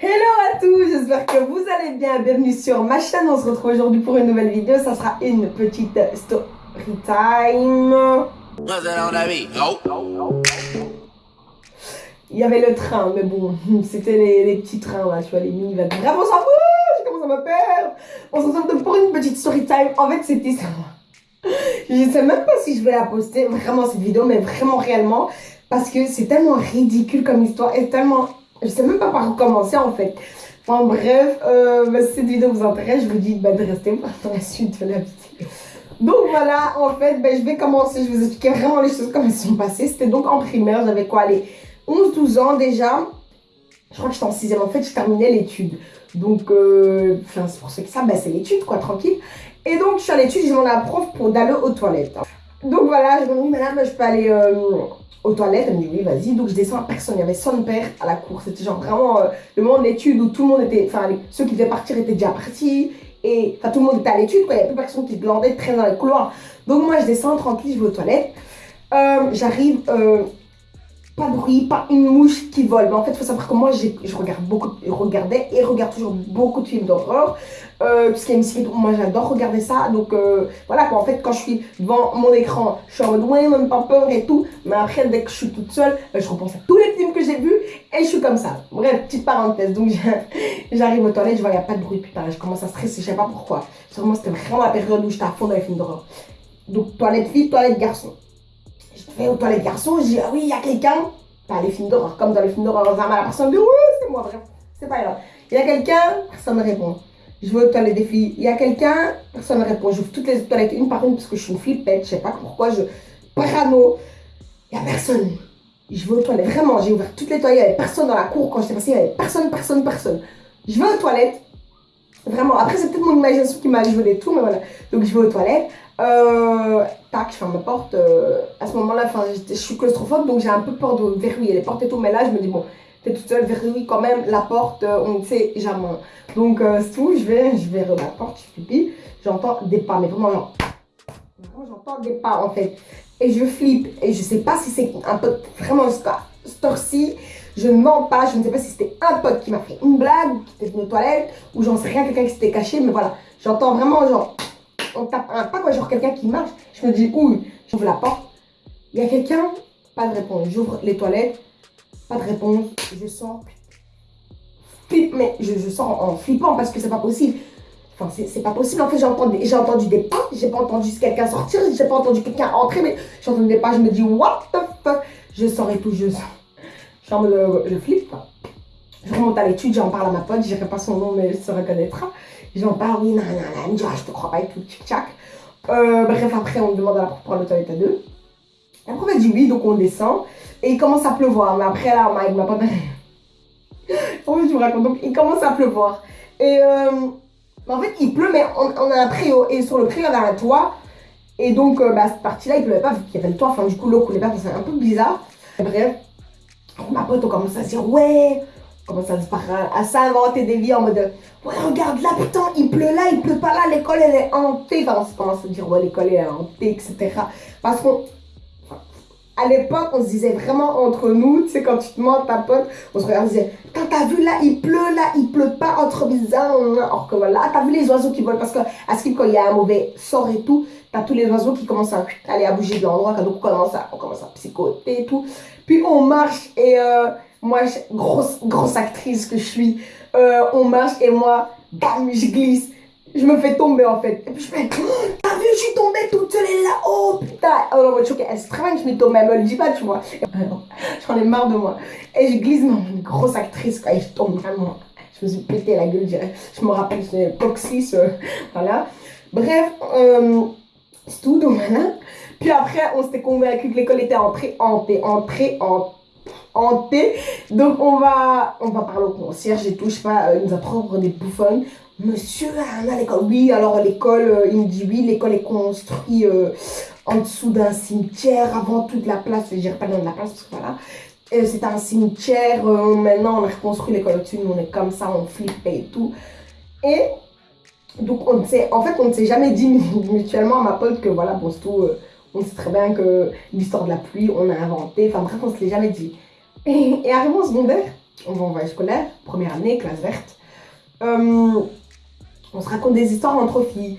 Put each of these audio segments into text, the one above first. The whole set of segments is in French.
Hello à tous, j'espère que vous allez bien. Bienvenue sur ma chaîne. On se retrouve aujourd'hui pour une nouvelle vidéo. Ça sera une petite story time. Il y avait le train, mais bon, c'était les, petits trains là, tu vois, les minivans. Vraiment, on s'en fout, je commence à me perdre. On se retrouve pour une petite story time. En fait, c'était ça. Je sais même pas si je vais la poster, vraiment cette vidéo, mais vraiment réellement. Parce que c'est tellement ridicule comme histoire et tellement je sais même pas par où commencer en fait. Enfin bref, euh, bah, si cette vidéo vous intéresse, je vous dis bah, de rester pour la suite de la vidéo. Donc voilà, en fait, bah, je vais commencer, je vais vous expliquer vraiment les choses comme elles sont passées. C'était donc en primaire, j'avais quoi, les 11-12 ans déjà. Je crois que j'étais en 6 en fait, je terminais l'étude. Donc, euh, c'est pour ceux qui savent, bah, c'est l'étude, quoi, tranquille. Et donc, je suis à l'étude, j'ai demandé à la prof pour d'aller aux toilettes. Donc voilà, je me dis, madame, je peux aller euh, aux toilettes. Elle me dit oui, vas-y. Donc je descends personne. Il y avait son père à la cour. C'était genre vraiment euh, le moment d'études où tout le monde était. Enfin, ceux qui devaient partir étaient déjà partis. Et tout le monde était à l'étude. Il n'y avait plus personne qui glandait très dans les couloirs. Donc moi, je descends tranquille, je vais aux toilettes. Euh, j'arrive. Euh, pas de bruit, pas une mouche qui vole. Mais en fait, il faut savoir que moi, je regarde beaucoup, je regardais et regarde toujours beaucoup de films d'horreur. Euh, puisqu'il y a une série, moi j'adore regarder ça. Donc euh, voilà, quoi. en fait, quand je suis devant mon écran, je suis en mode ouais, même pas peur et tout. Mais après, dès que je suis toute seule, euh, je repense à tous les films que j'ai vus et je suis comme ça. Bref, petite parenthèse. Donc j'arrive aux toilettes, je vois, il n'y a pas de bruit. Putain, je commence à stresser, je sais pas pourquoi. Sûrement, c'était vraiment la période où j'étais à fond dans les films d'horreur. Donc, toilette fille, toilette garçon. Je vais aux toilettes garçon, je dis ah oui, il y a quelqu'un. Pas les films d'horreur, comme dans les films d'horreur, la personne dit oui, c'est moi, bref. C'est pas grave. Il y a quelqu'un, personne ne répond. Je vais aux toilettes des filles. Il y a quelqu'un, personne ne répond. J'ouvre toutes les toilettes une par une parce que je suis une flippette. Je sais pas pourquoi, je parano. Il n'y a personne. Je vais aux toilettes. Vraiment, j'ai ouvert toutes les toilettes. Il n'y avait personne dans la cour quand j'étais passée. Il n'y avait personne, personne, personne. Je vais aux toilettes. Vraiment. Après, c'est peut-être mon imagination qui m'a joué les tours, mais voilà. Donc, je vais aux toilettes. Euh, tac, je ferme ma porte. Euh, à ce moment-là, je suis claustrophobe, donc j'ai un peu peur de verrouiller les portes et tout. Mais là, je me dis, bon, t'es toute seule, verrouille quand même la porte, euh, on ne sait jamais. Donc, euh, c'est tout, je vais, je vais la porte, je pipi, j'entends des pas, mais vraiment, genre, j'entends des pas en fait. Et je flippe, et je sais pas si c'est un pote vraiment storci, je ne mens pas, je ne sais pas si c'était un pote qui m'a fait une blague, qui était venu aux toilettes, ou j'en sais rien, quelqu'un qui s'était caché, mais voilà, j'entends vraiment genre, on tape un pas, quoi, genre quelqu'un qui marche, je me dis, ouh, j'ouvre la porte, il y a quelqu'un, pas de réponse, j'ouvre les toilettes, pas de réponse. Je sens mais je, je sens en flippant parce que c'est pas possible. Enfin, c'est pas possible. En fait, j'ai entendu, entendu des pas, j'ai pas entendu quelqu'un sortir, j'ai pas entendu quelqu'un entrer, mais j'ai entendu des pas, je me dis, what the fuck? Je sors et tout, je sens. Je suis je flippe. Je remonte à l'étude, j'en parle à ma pote, je pas son nom, mais elle se reconnaîtra. J'en parle, oui, non, non, non, elle me dit, ah, je te crois pas et tout, tchic-tchac. Euh, bref, après, on demande à la prof pour le toilette à deux. La prof, elle dit oui, donc on descend. Et il commence à pleuvoir. Mais après, là, il m'a pas En fait, je vous raconte. Donc, il commence à pleuvoir. Et euh, en fait, il pleut, mais on, a un préau. Et sur le préau, y avait un toit. Et donc, euh, bah, cette partie-là, il pleuvait pas vu qu'il y avait le toit. Enfin, du coup, l'eau coulait pas. C'est un peu bizarre. bref, ma pote, on commence à se dire, ouais. Commence à, s'inventer des vies en mode, ouais, regarde là, putain, il pleut là, il pleut pas là, l'école, elle est hantée. On commence à dire, ouais, l'école, est hantée, etc. Parce qu'on à l'époque, on se disait vraiment entre nous, tu sais, quand tu te mens ta pote, on se regardait, on se disait, t'as vu là, il pleut, là, il pleut pas, entre bizarre, or que voilà, t'as vu les oiseaux qui volent, parce que à ce quand il y a un mauvais sort et tout, t'as tous les oiseaux qui commencent à aller à bouger de l'endroit, donc on commence à, on commence à psychoter et tout. Puis on marche et euh, moi, grosse, grosse actrice que je suis, euh, on marche et moi, bam, je glisse je me fais tomber en fait. Et puis je fais, t'as vu, je suis tombée toute seule là. Oh putain. Oh non, je suis elle se travaille, je me tombe, elle me le dit pas, tu vois. J'en ai marre de moi. Et je glisse, non, une grosse actrice, quoi, et je tombe vraiment. Je me suis pété la gueule, je me rappelle, c'est Toxis, euh, voilà. Bref, euh, c'est tout, donc voilà. Après, on s'était convaincu que l'école était entrée, entrée, entrée, hantée. Donc on va, on va parler au concierge et tout, je sais pas, euh, il nous a trop des bouffonnes. Monsieur, à l'école. Oui, alors l'école, euh, il me dit oui, l'école est construite euh, en dessous d'un cimetière, avant toute la place, je dirais pas de la place, parce que voilà. Euh, c'est un cimetière, maintenant on a reconstruit l'école au-dessus, nous on est comme ça, on flippe et tout. Et donc on sait, en fait on ne s'est jamais dit mutuellement à ma pote que voilà, bon c'est tout, on sait très bien que l'histoire de la pluie, on a inventé, enfin bref, on se l'est jamais dit. Et, et arrivé au secondaire, on va en voyage scolaire, première année, classe verte. Euh, on se raconte des histoires entre filles,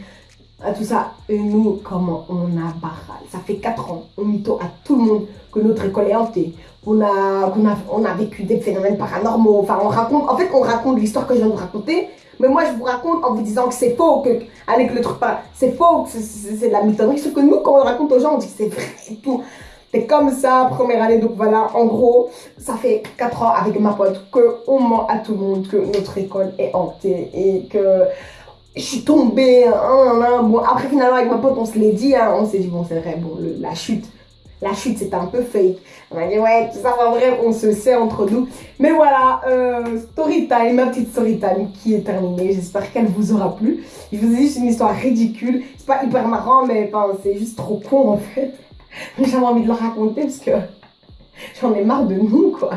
à tout ça. Et nous, comment on a barré Ça fait 4 ans, on mytho à tout le monde que notre école est hantée, qu'on a, a, on a vécu des phénomènes paranormaux. Enfin, on raconte, en fait, on raconte l'histoire que je viens de vous raconter, mais moi, je vous raconte en vous disant que c'est faux, que, avec le truc c'est faux, c'est de la mythologie. Sauf que nous, quand on raconte aux gens, on dit que c'est vrai et tout. C'est comme ça, première année. Donc voilà, en gros, ça fait 4 ans avec ma pote qu'on ment à tout le monde que notre école est hantée et que je suis tombée. Hein, bon, après, finalement, avec ma pote, on se l'est dit. Hein, on s'est dit, bon, c'est vrai, bon, la chute la chute c'était un peu fake. On a dit ouais, tout ça va vrai, on se sait entre nous. Mais voilà, euh, story time, ma petite story time qui est terminée. J'espère qu'elle vous aura plu. Je vous ai juste une histoire ridicule. C'est pas hyper marrant, mais c'est juste trop con en fait. J'avais envie de le raconter parce que j'en ai marre de nous quoi.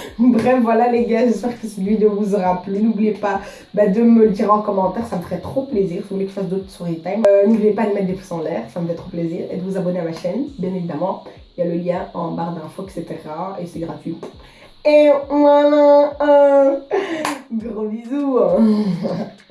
Bref, voilà les gars, j'espère que cette vidéo vous aura plu. N'oubliez pas bah, de me le dire en commentaire, ça me ferait trop plaisir. Si vous voulez que je fasse d'autres story time, euh, n'oubliez pas de mettre des pouces en l'air, ça me fait trop plaisir. Et de vous abonner à ma chaîne, bien évidemment. Il y a le lien en barre d'infos, etc. Et c'est gratuit. Et voilà, un gros bisous.